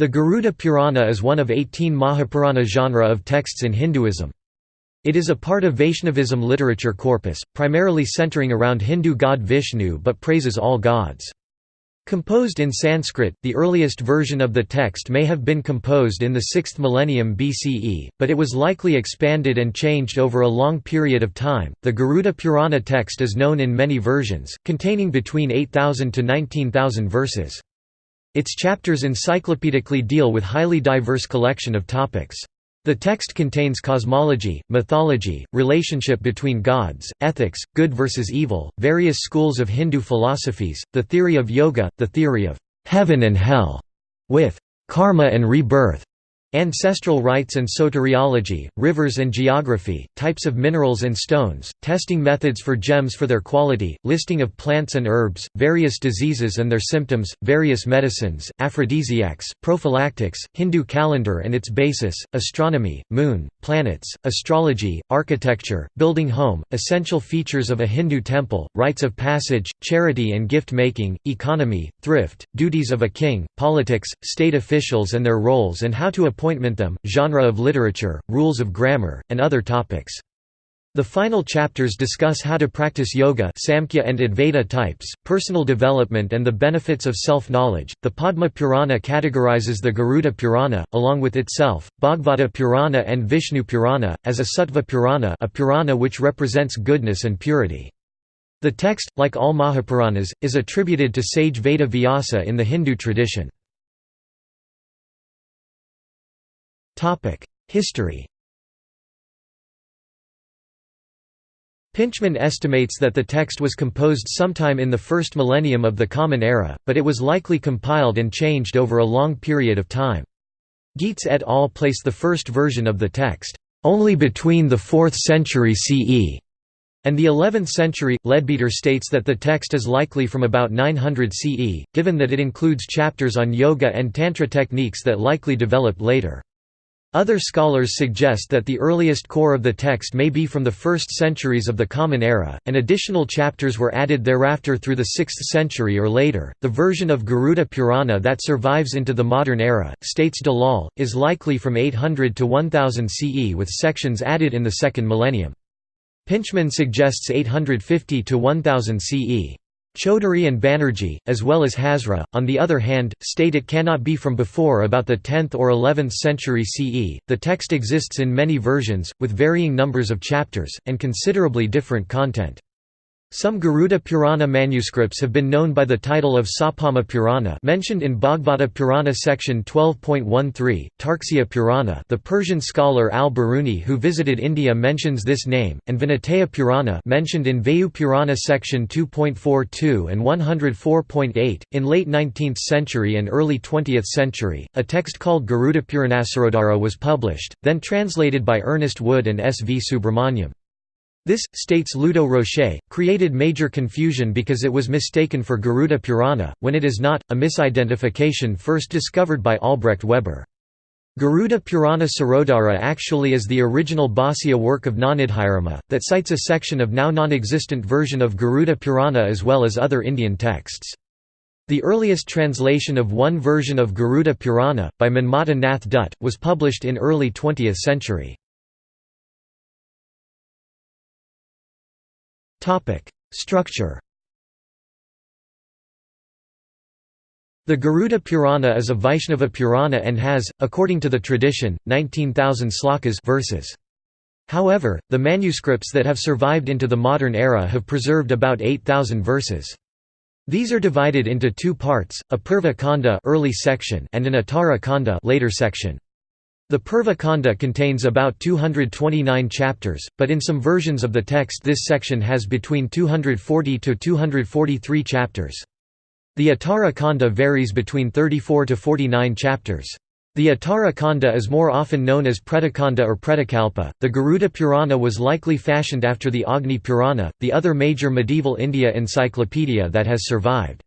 The Garuda Purana is one of 18 Mahapurana genre of texts in Hinduism. It is a part of Vaishnavism literature corpus, primarily centering around Hindu god Vishnu but praises all gods. Composed in Sanskrit, the earliest version of the text may have been composed in the 6th millennium BCE, but it was likely expanded and changed over a long period of time. The Garuda Purana text is known in many versions, containing between 8,000 to 19,000 verses. Its chapters encyclopedically deal with highly diverse collection of topics. The text contains cosmology, mythology, relationship between gods, ethics, good versus evil, various schools of Hindu philosophies, the theory of yoga, the theory of heaven and hell, with karma and rebirth, Ancestral rites and soteriology, rivers and geography, types of minerals and stones, testing methods for gems for their quality, listing of plants and herbs, various diseases and their symptoms, various medicines, aphrodisiacs, prophylactics, Hindu calendar and its basis, astronomy, moon, planets, astrology, architecture, building home, essential features of a Hindu temple, rites of passage, charity and gift-making, economy, thrift, duties of a king, politics, state officials and their roles and how to appointment them, genre of literature, rules of grammar, and other topics. The final chapters discuss how to practice yoga Samkhya and Advaita types, personal development and the benefits of self-knowledge. The Padma Purana categorizes the Garuda Purana, along with itself, Bhagavata Purana and Vishnu Purana, as a Sattva Purana a Purana which represents goodness and purity. The text, like all Mahapuranas, is attributed to sage Veda Vyasa in the Hindu tradition. History Pintchman estimates that the text was composed sometime in the first millennium of the Common Era, but it was likely compiled and changed over a long period of time. Gietz et al. place the first version of the text, "...only between the 4th century CE." and the 11th century. Leadbeater states that the text is likely from about 900 CE, given that it includes chapters on yoga and tantra techniques that likely developed later. Other scholars suggest that the earliest core of the text may be from the first centuries of the Common Era, and additional chapters were added thereafter through the 6th century or later. The version of Garuda Purana that survives into the modern era, states Dalal, is likely from 800 to 1000 CE with sections added in the second millennium. Pintchman suggests 850 to 1000 CE. Chaudhuri and Banerjee, as well as Hazra, on the other hand, state it cannot be from before about the 10th or 11th century CE. The text exists in many versions, with varying numbers of chapters, and considerably different content. Some Garuda Purana manuscripts have been known by the title of Sauparna Purana mentioned in Bhagavata Purana section 12.13, Tarksya Purana the Persian scholar al-Biruni who visited India mentions this name, and Vinataya Purana mentioned in Vayu Purana section 2.42 and 104.8. In late 19th century and early 20th century, a text called Garuda Puranasarodhara was published, then translated by Ernest Wood and S. V. Subramaniam. This, states Ludo Rocher, created major confusion because it was mistaken for Garuda Purana, when it is not, a misidentification first discovered by Albrecht Weber. Garuda Purana Sarodhara actually is the original Bhāsya work of Navanidhirama, that cites a section of now non-existent version of Garuda Purana as well as other Indian texts. The earliest translation of one version of Garuda Purana, by Manmata Nath Dutt, was published in early 20th century. Topic: Structure. The Garuda Purana is a Vaishnava Purana and has, according to the tradition, 19,000 slokas verses. However, the manuscripts that have survived into the modern era have preserved about 8,000 verses. These are divided into two parts, a Purva Kanda early section and an Uttara Kanda later section. The Purva Kanda contains about 229 chapters, but in some versions of the text this section has between 240 to 243 chapters. The Uttara Kanda varies between 34 to 49 chapters. The Uttara Kanda is more often known as Pretakanda or Pretakalpa. The Garuda Purana was likely fashioned after the Agni Purana, the other major medieval India encyclopedia that has survived.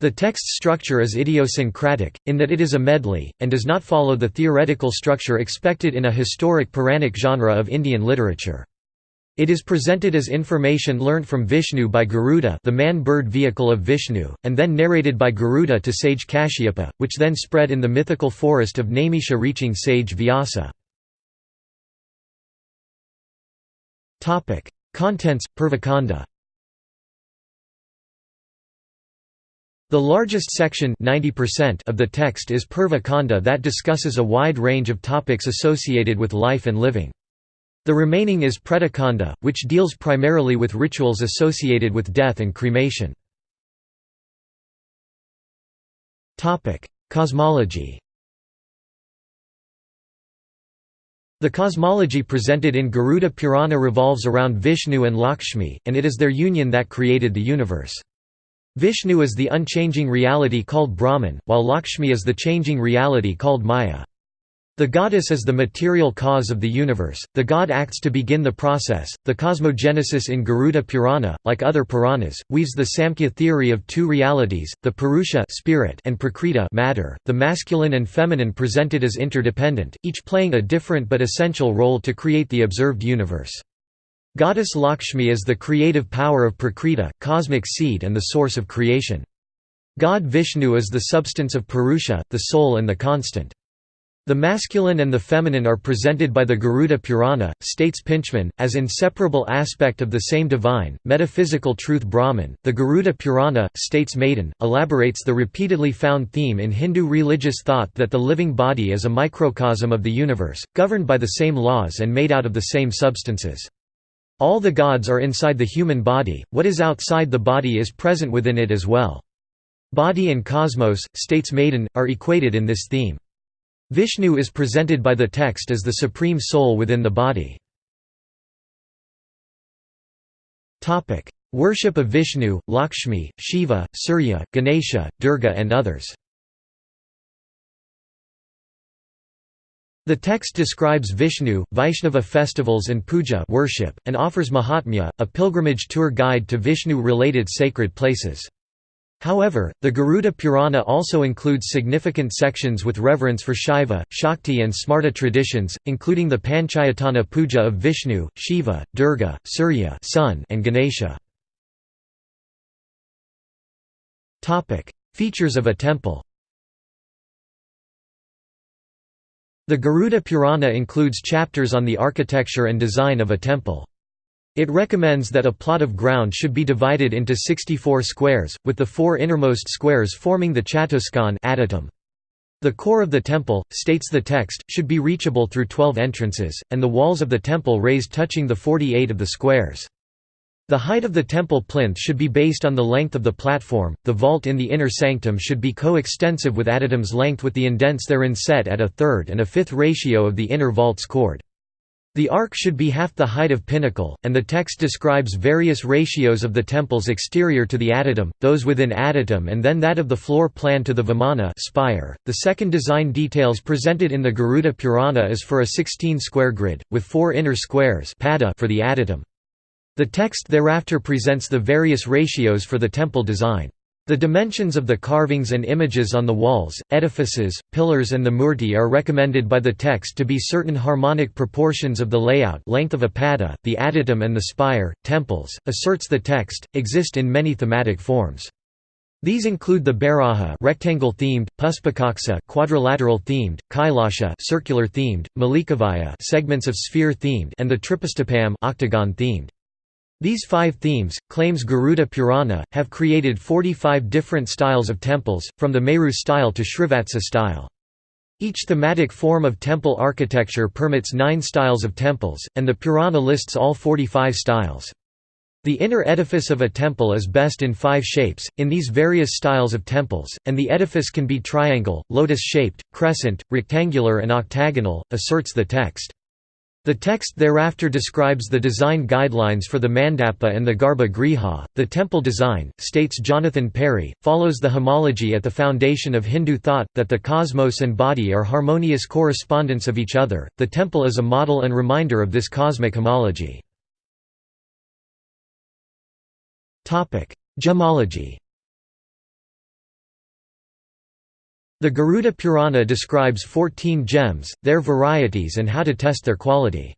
The text structure is idiosyncratic, in that it is a medley, and does not follow the theoretical structure expected in a historic Puranic genre of Indian literature. It is presented as information learned from Vishnu by Garuda the man-bird vehicle of Vishnu, and then narrated by Garuda to sage Kashyapa, which then spread in the mythical forest of Naimisha reaching sage Vyasa. Contents, Purvakanda The largest section 90% of the text is Purva Kanda that discusses a wide range of topics associated with life and living. The remaining is Pretakanda, which deals primarily with rituals associated with death and cremation. Cosmology The cosmology presented in Garuda Purana revolves around Vishnu and Lakshmi, and it is their union that created the universe. Vishnu is the unchanging reality called Brahman, while Lakshmi is the changing reality called Maya. The goddess is the material cause of the universe, the god acts to begin the process. The cosmogenesis in Garuda Purana, like other Puranas, weaves the Samkhya theory of two realities, the Purusha spirit and Prakriti matter, the masculine and feminine presented as interdependent, each playing a different but essential role to create the observed universe. Goddess Lakshmi is the creative power of Prakriti, cosmic seed and the source of creation. God Vishnu is the substance of Purusha, the soul and the constant. The masculine and the feminine are presented by the Garuda Purana, states Pintchman, as inseparable aspect of the same divine, metaphysical truth Brahman. The Garuda Purana, states Madan, elaborates the repeatedly found theme in Hindu religious thought that the living body is a microcosm of the universe, governed by the same laws and made out of the same substances. All the gods are inside the human body, what is outside the body is present within it as well. Body and cosmos, states Madan, are equated in this theme. Vishnu is presented by the text as the supreme soul within the body. Worship of Vishnu, Lakshmi, Shiva, Surya, Ganesha, Durga and others The text describes Vishnu, Vaishnava festivals and puja worship, and offers Mahatmya, a pilgrimage tour guide to Vishnu-related sacred places. However, the Garuda Purana also includes significant sections with reverence for Shaiva, Shakti and Smarta traditions, including the Panchayatana puja of Vishnu, Shiva, Durga, Surya sun, and Ganesha. Features of a temple The Garuda Purana includes chapters on the architecture and design of a temple. It recommends that a plot of ground should be divided into 64 squares, with the four innermost squares forming the chatuskan The core of the temple, states the text, should be reachable through 12 entrances, and the walls of the temple raised touching the 48 of the squares. The height of the temple plinth should be based on the length of the platform, the vault in the inner sanctum should be co-extensive with adytum's length with the indents therein set at a third and a fifth ratio of the inner vault's chord. The arc should be half the height of pinnacle, and the text describes various ratios of the temple's exterior to the adytum, those within adytum and then that of the floor plan to the vimana spire. .The second design details presented in the Garuda Purana is for a 16-square grid, with four inner squares for the adytum. The text thereafter presents the various ratios for the temple design. The dimensions of the carvings and images on the walls, edifices, pillars and the murti are recommended by the text to be certain harmonic proportions of the layout length of a pada, the adytum and the spire, temples, asserts the text, exist in many thematic forms. These include the Baraha rectangle themed, Puspakaksa quadrilateral themed, Kailasha circular themed, Malikavaya segments of sphere themed and the Tripastapam octagon themed. These five themes, claims Garuda Purana, have created 45 different styles of temples, from the Meru style to Srivatsa style. Each thematic form of temple architecture permits nine styles of temples, and the Purana lists all 45 styles. The inner edifice of a temple is best in five shapes, in these various styles of temples, and the edifice can be triangle, lotus-shaped, crescent, rectangular and octagonal, asserts the text. The text thereafter describes the design guidelines for the mandapa and the garba griha. The temple design, states Jonathan Parry, follows the homology at the foundation of Hindu thought, that the cosmos and body are harmonious correspondents of each other. The temple is a model and reminder of this cosmic homology. Gemology The Garuda Purana describes 14 gems, their varieties and how to test their quality.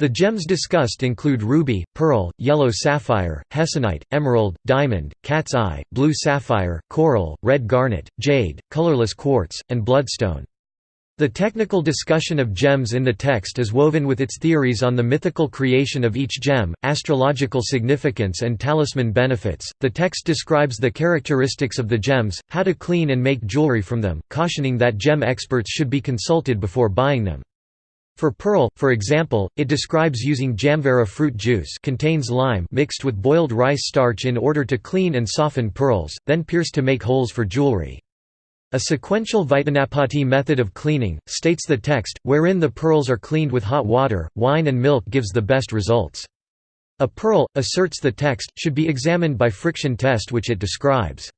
The gems discussed include ruby, pearl, yellow sapphire, hessonite, emerald, diamond, cat's eye, blue sapphire, coral, red garnet, jade, colorless quartz, and bloodstone. The technical discussion of gems in the text is woven with its theories on the mythical creation of each gem, astrological significance, and talisman benefits. The text describes the characteristics of the gems, how to clean and make jewelry from them, cautioning that gem experts should be consulted before buying them. For pearl, for example, it describes using jamvara fruit juice contains lime mixed with boiled rice starch in order to clean and soften pearls, then pierce to make holes for jewelry. A sequential Vijnanapati method of cleaning, states the text, wherein the pearls are cleaned with hot water, wine and milk gives the best results. A pearl, asserts the text, should be examined by friction test which it describes.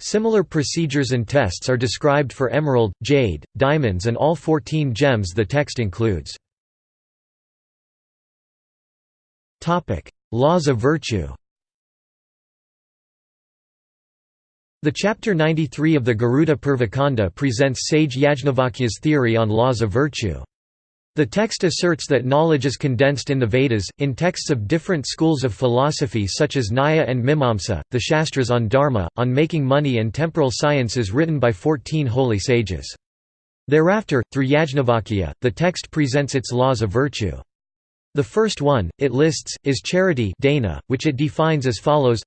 Similar procedures and tests are described for emerald, jade, diamonds and all 14 gems the text includes. Laws of virtue The chapter 93 of the Garuda Purvakanda presents sage Yajnavalkya's theory on laws of virtue. The text asserts that knowledge is condensed in the Vedas, in texts of different schools of philosophy such as Nyaya and Mimamsa, the Shastras on Dharma, on making money and temporal sciences written by fourteen holy sages. Thereafter, through Yajnavalkya, the text presents its laws of virtue. The first one, it lists, is charity dana, which it defines as follows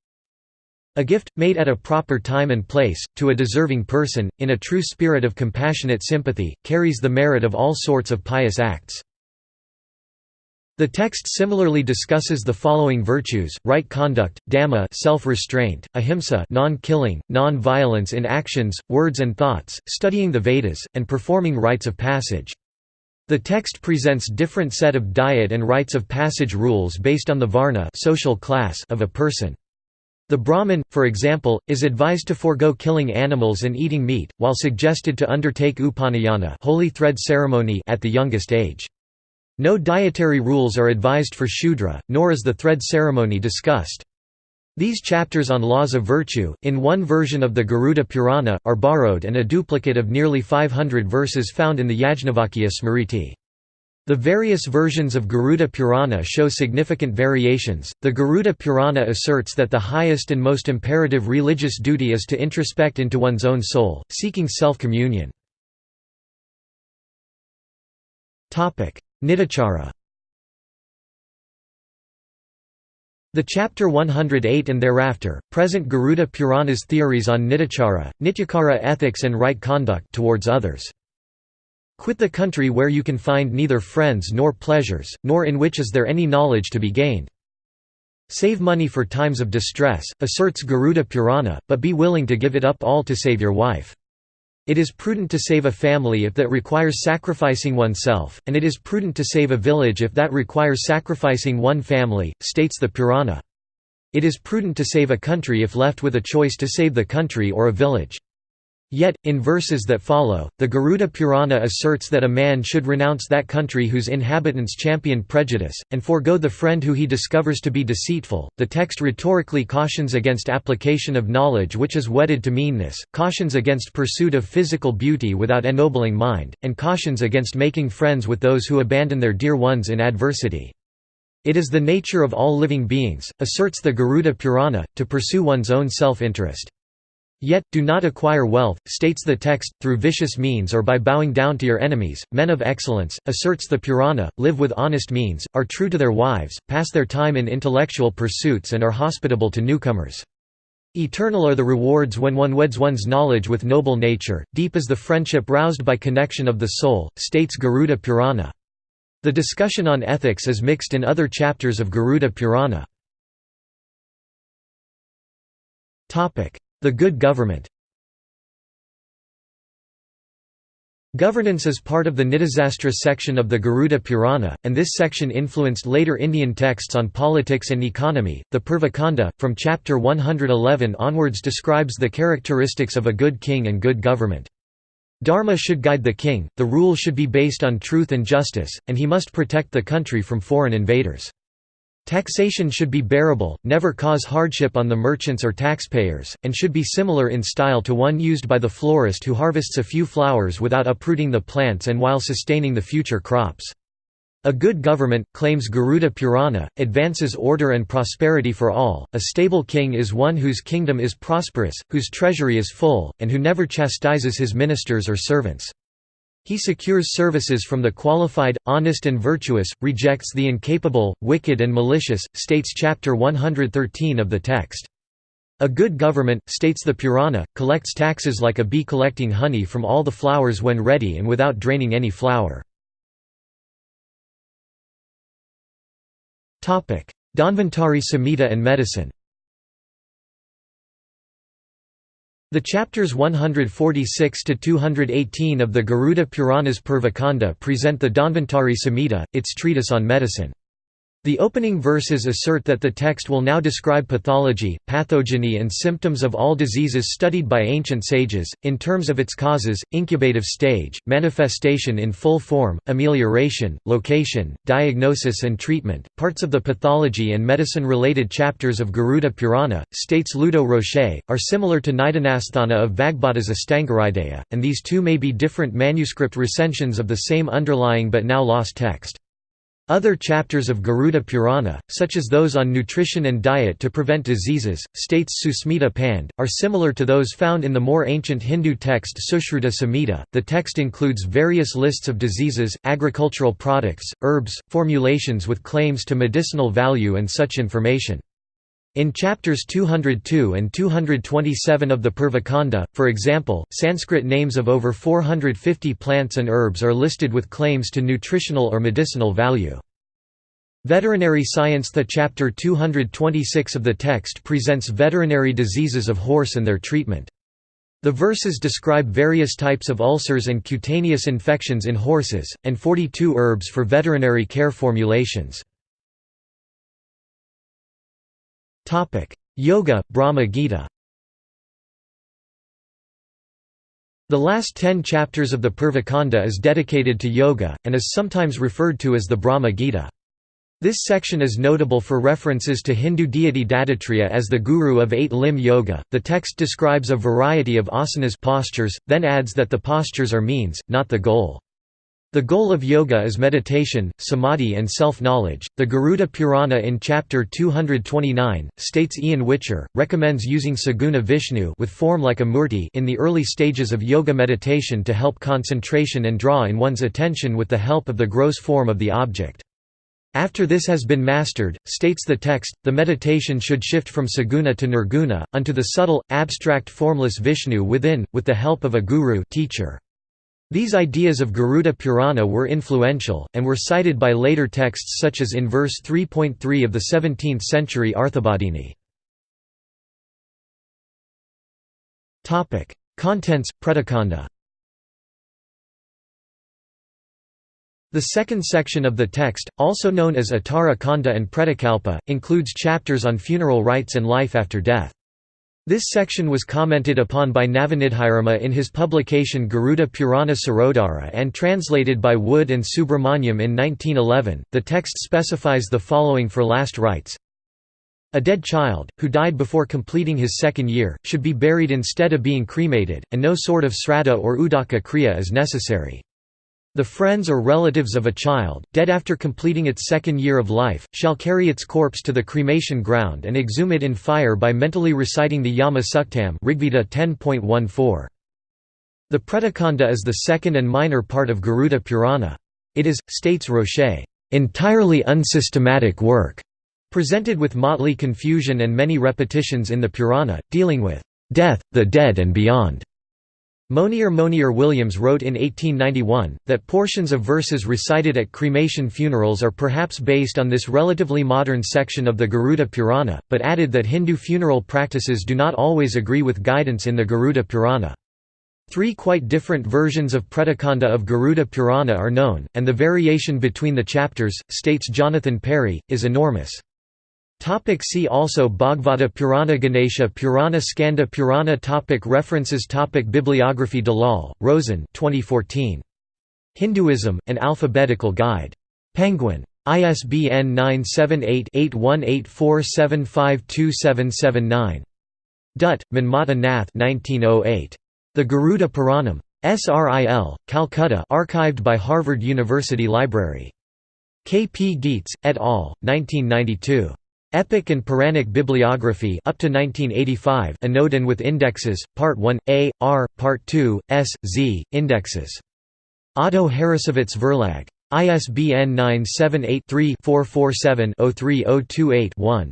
a gift, made at a proper time and place, to a deserving person, in a true spirit of compassionate sympathy, carries the merit of all sorts of pious acts. The text similarly discusses the following virtues: right conduct, dhamma, self-restraint, ahimsa, non-killing, non-violence in actions, words and thoughts, studying the Vedas, and performing rites of passage. The text presents different set of diet and rites of passage rules based on the varna social class of a person. The Brahmin, for example, is advised to forego killing animals and eating meat, while suggested to undertake upanayana holy thread ceremony at the youngest age. No dietary rules are advised for Shudra, nor is the thread ceremony discussed. These chapters on laws of virtue, in one version of the Garuda Purana, are borrowed and a duplicate of nearly 500 verses found in the Yajnavalkya Smriti. The various versions of Garuda Purana show significant variations. The Garuda Purana asserts that the highest and most imperative religious duty is to introspect into one's own soul, seeking self communion. Nitachara The chapter 108 and thereafter, present Garuda Purana's theories on Nitachara, Nityakara ethics and right conduct towards others. Quit the country where you can find neither friends nor pleasures, nor in which is there any knowledge to be gained. Save money for times of distress, asserts Garuda Purana, but be willing to give it up all to save your wife. It is prudent to save a family if that requires sacrificing oneself, and it is prudent to save a village if that requires sacrificing one family, states the Purana. It is prudent to save a country if left with a choice to save the country or a village. Yet, in verses that follow, the Garuda Purana asserts that a man should renounce that country whose inhabitants champion prejudice, and forego the friend who he discovers to be deceitful. The text rhetorically cautions against application of knowledge which is wedded to meanness, cautions against pursuit of physical beauty without ennobling mind, and cautions against making friends with those who abandon their dear ones in adversity. It is the nature of all living beings, asserts the Garuda Purana, to pursue one's own self-interest. Yet, do not acquire wealth, states the text, through vicious means or by bowing down to your enemies. Men of excellence, asserts the Purana, live with honest means, are true to their wives, pass their time in intellectual pursuits and are hospitable to newcomers. Eternal are the rewards when one weds one's knowledge with noble nature, deep is the friendship roused by connection of the soul, states Garuda Purana. The discussion on ethics is mixed in other chapters of Garuda Purana. The Good Government Governance is part of the Nidasastra section of the Garuda Purana, and this section influenced later Indian texts on politics and economy. The Purvakanda, from chapter 111 onwards, describes the characteristics of a good king and good government. Dharma should guide the king, the rule should be based on truth and justice, and he must protect the country from foreign invaders. Taxation should be bearable, never cause hardship on the merchants or taxpayers, and should be similar in style to one used by the florist who harvests a few flowers without uprooting the plants and while sustaining the future crops. A good government, claims Garuda Purana, advances order and prosperity for all. A stable king is one whose kingdom is prosperous, whose treasury is full, and who never chastises his ministers or servants. He secures services from the qualified, honest and virtuous, rejects the incapable, wicked and malicious, states chapter 113 of the text. A good government, states the Purana, collects taxes like a bee collecting honey from all the flowers when ready and without draining any flower. Dhanvantari Samhita and medicine The chapters 146 to 218 of the Garuda Puranas Purvakanda present the Dhanvantari Samhita, its treatise on medicine. The opening verses assert that the text will now describe pathology, pathogeny and symptoms of all diseases studied by ancient sages, in terms of its causes, incubative stage, manifestation in full form, amelioration, location, diagnosis and treatment. Parts of the pathology and medicine-related chapters of Garuda Purana, states Ludo Rocher, are similar to Nidanasthana of Vagbhata's Astangahridaya, and these two may be different manuscript recensions of the same underlying but now lost text. Other chapters of Garuda Purana, such as those on nutrition and diet to prevent diseases, states Susmita Pand, are similar to those found in the more ancient Hindu text Sushruta Samhita. The text includes various lists of diseases, agricultural products, herbs, formulations with claims to medicinal value and such information. In chapters 202 and 227 of the Purvakanda, for example, Sanskrit names of over 450 plants and herbs are listed with claims to nutritional or medicinal value. Veterinary Science The chapter 226 of the text presents veterinary diseases of horse and their treatment. The verses describe various types of ulcers and cutaneous infections in horses, and 42 herbs for veterinary care formulations. Yoga, Brahma Gita The last ten chapters of the Purvakanda is dedicated to yoga, and is sometimes referred to as the Brahma Gita. This section is notable for references to Hindu deity Dattatreya as the guru of eight-limb yoga. The text describes a variety of asanas postures, then adds that the postures are means, not the goal. The goal of yoga is meditation, samadhi and self-knowledge. The Garuda Purana in chapter 229 states Ian Whicher recommends using Saguna Vishnu with form like a murti in the early stages of yoga meditation to help concentration and draw in one's attention with the help of the gross form of the object. After this has been mastered, states the text, the meditation should shift from saguna to nirguna, unto the subtle, abstract formless Vishnu within, with the help of a guru teacher. These ideas of Garuda Purana were influential, and were cited by later texts such as in verse 3.3 of the 17th century Arthabodhini. Contents, Pretakanda The second section of the text, also known as Uttara Kanda and Pretakalpa, includes chapters on funeral rites and life after death. This section was commented upon by Navanidhirama in his publication Garuda Purana Sarodhara and translated by Wood and Subramanyam in 1911. The text specifies the following for last rites a dead child, who died before completing his second year, should be buried instead of being cremated, and no sort of sraddha or udaka kriya is necessary. The friends or relatives of a child, dead after completing its second year of life, shall carry its corpse to the cremation ground and exhume it in fire by mentally reciting the Yama Suktam Rigveda 10.14. The Pretakanda is the second and minor part of Garuda Purana. It is, states Rocher, entirely unsystematic work, presented with motley confusion and many repetitions in the Purana, dealing with death, the dead and beyond. Monier Monier Williams wrote in 1891, that portions of verses recited at cremation funerals are perhaps based on this relatively modern section of the Garuda Purana, but added that Hindu funeral practices do not always agree with guidance in the Garuda Purana. Three quite different versions of Pretakanda of Garuda Purana are known, and the variation between the chapters, states Jonathan Parry, is enormous. Topic see also Bhagavata Purana Ganesha Purana Skanda Purana topic References topic Bibliography Dalal, Roshen 2014. Hinduism, An Alphabetical Guide. Penguin. ISBN 978-8184752779. Dutt, Manmata Nath 1908. The Garuda Puranam. SRIL, Calcutta archived by Harvard University Library. K. P. Gietz, et al., 1992. Epic and Puranic Bibliography up to 1985 Anode and with Indexes, Part 1, A, R, Part 2, S, Z, Indexes. Otto Harrassowitz Verlag. ISBN 978-3-447-03028-1.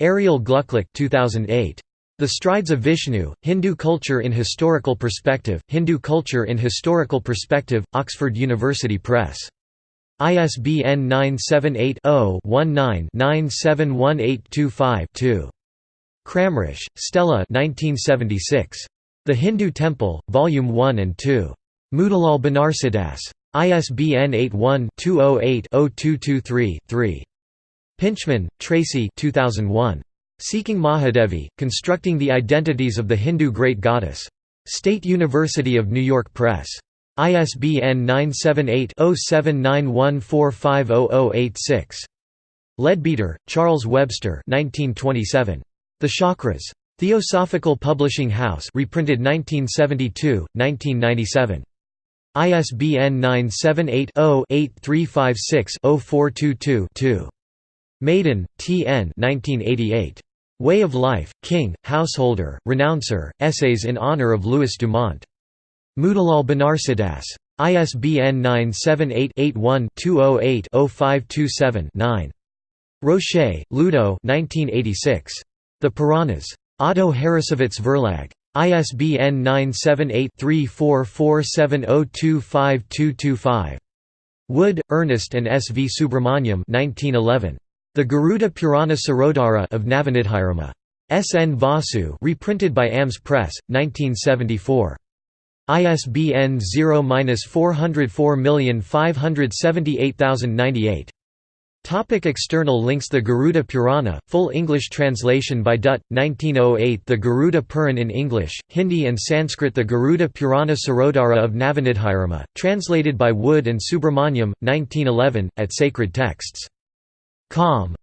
Ariel Glucklich 2008. The Strides of Vishnu, Hindu Culture in Historical Perspective, Hindu Culture in Historical Perspective, Oxford University Press. ISBN 978-0-19-971825-2. Kramrisch, Stella The Hindu Temple, Volume 1 and 2. Motilal Banarsidass. ISBN 81-208-0223-3. Pintchman, Tracy 2001. Seeking Mahadevi, Constructing the Identities of the Hindu Great Goddess. State University of New York Press. ISBN 978-0791450086. Leadbeater, Charles Webster 1927. The Chakras. Theosophical Publishing House reprinted 1972, 1997. ISBN 978-0-8356-0422-2. Madan, T. N. 1988. Way of Life, King, Householder, Renouncer, Essays in Honor of Louis Dumont. Motilal Banarsidass. ISBN 978-81-208-0527-9. Rocher, Ludo The Puranas. Otto Harrassowitz Verlag. ISBN 978-3447025225. Wood, Ernest and S. V. Subramaniam 1911. The Garuda Purana Sarodhara of Navanidhirama. S. N. Vasu reprinted by AMS Press, 1974. ISBN 0-404578098. Topic external links The Garuda Purana, full English translation by Dutt, 1908 The Garuda Puran in English, Hindi and Sanskrit The Garuda Purana Sarodhara of Navanidhirama, translated by Wood and Subramaniam, 1911, at Sacred Texts. Com.